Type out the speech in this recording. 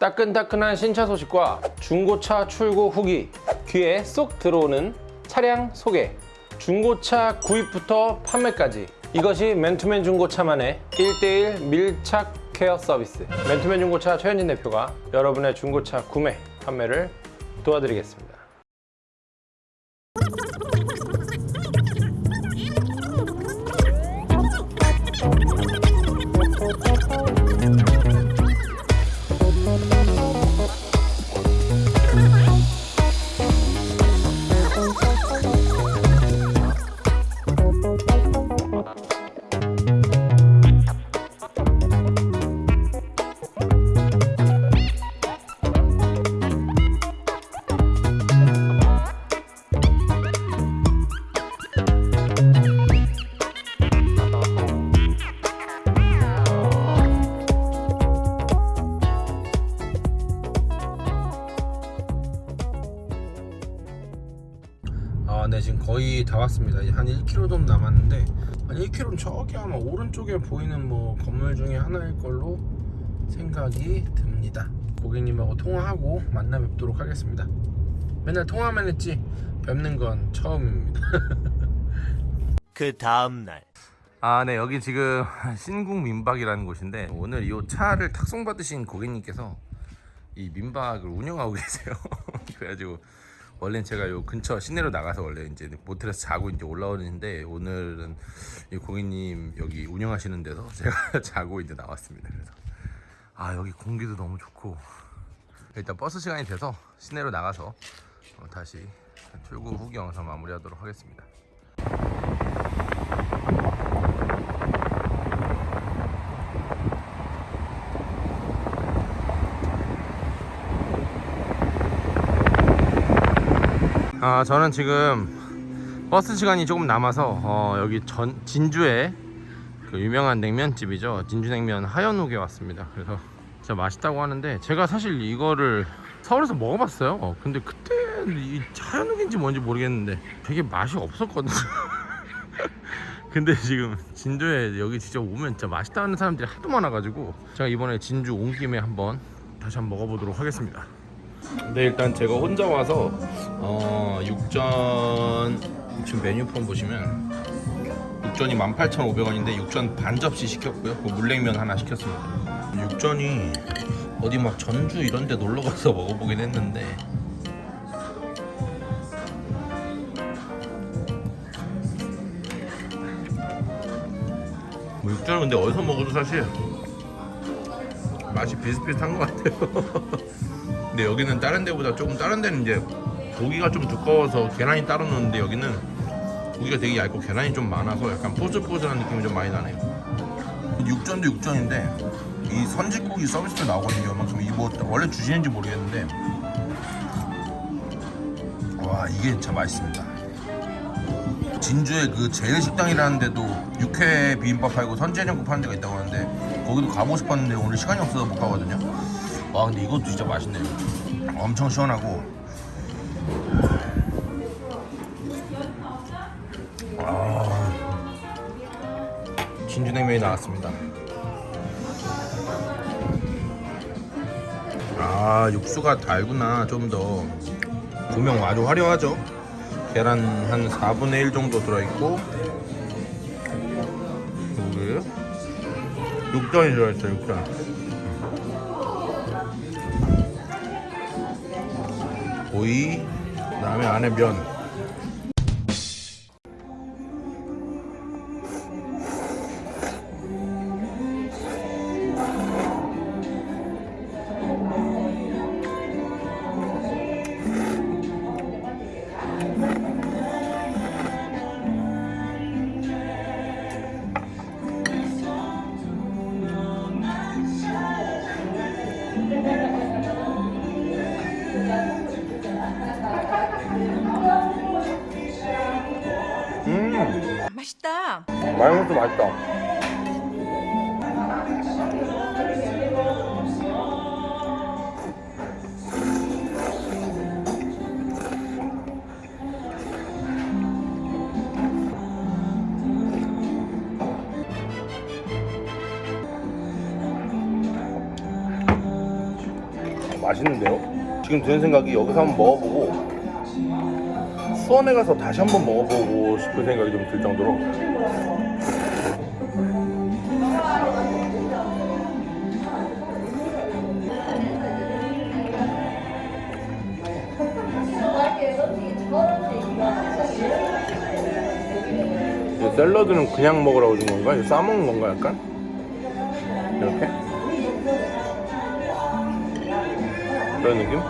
따끈따끈한 신차 소식과 중고차 출고 후기 귀에 쏙 들어오는 차량 소개. 중고차 구입부터 판매까지. 이것이 맨투맨 중고차만의 1대1 밀착 케어 서비스. 맨투맨 중고차 최현진 대표가 여러분의 중고차 구매, 판매를 도와드리겠습니다 다 왔습니다. 이제 한 1km 좀 남았는데 한 1km는 저기 아마 오른쪽에 보이는 뭐 건물 중에 하나일 걸로 생각이 듭니다. 고객님하고 통화하고 만나 뵙도록 하겠습니다. 맨날 통화만 했지 뵙는 건 처음입니다. 그 다음날 아, 네. 여기 지금 신궁 민박이라는 곳인데 오늘 이 차를 탁송 받으신 고객님께서 이 민박을 운영하고 계세요. 그래가지고 원래는 제가 요 근처 시내로 나가서 원래 이제 모텔에서 자고 이제 올라오는데 오늘은 이 고객님 여기 운영하시는 데서 제가 자고 이제 나왔습니다. 그래서 아 여기 공기도 너무 좋고 일단 버스 시간이 돼서 시내로 나가서 어, 다시 출구 후기 영상 마무리하도록 하겠습니다. 아 저는 지금 버스 시간이 조금 남아서 어, 여기 전 진주에 그 유명한 냉면집이죠. 진주냉면 하연욱에 왔습니다. 그래서 진짜 맛있다고 하는데 제가 사실 이거를 서울에서 먹어봤어요. 어, 근데 그때 이 하연욱인지 뭔지 모르겠는데 되게 맛이 없었거든요. 근데 지금 진주에 여기 진짜 오면 진짜 맛있다는 사람들이 하도 많아가지고 제가 이번에 진주 온 김에 한번 다시 한번 먹어보도록 하겠습니다 근데 일단 제가 혼자 와서 어, 육전 지금 메뉴판 보시면 육전이 18,500원인데 육전 반 접시 시켰고요. 그 물냉면 하나 시켰습니다. 육전이 어디 막 전주 이런 데 놀러 가서 먹어보긴 했는데 뭐 육전은 근데 어디서 먹어도 사실 맛이 비슷비슷한 것 같아요. 근데 여기는 다른 데보다 조금 다른 데는 이제 고기가 좀 두꺼워서 계란이 따로 넣는데 여기는 고기가 되게 얇고 계란이 좀 많아서 약간 포슬포슬한 느낌이 좀 많이 나네요. 육전도 육전인데 이 선지국이 서비스로 나오거든요. 만큼 이뭐 원래 주시는지 모르겠는데. 와 이게 진짜 맛있습니다. 진주에 그 제일식당이라는 데도 육회 비빔밥 팔고 선지해장국 파는 데가 있다고 하는데 거기도 가보고 싶었는데 오늘 시간이 없어서 못 가거든요 와 근데 이것도 진짜 맛있네요. 엄청 시원하고. 아, 진주냉면이 나왔습니다. 아 육수가 달구나 좀 더. 고명 아주 화려하죠? 계란 한 4분의 1 정도 들어있고 그리고 육전이 들어있어요 육전 오이 그다음에 안에 면 마요네즈 맛있다 맛있는데요? 지금 드는 생각이 여기서 한번 먹어보고 수원에 가서 다시 한번 먹어보고 싶은 생각이 좀 들 정도로 샐러드는 그냥 먹으라고 준 건가? 이거 싸먹는 건가 약간? 이렇게? 그런 느낌?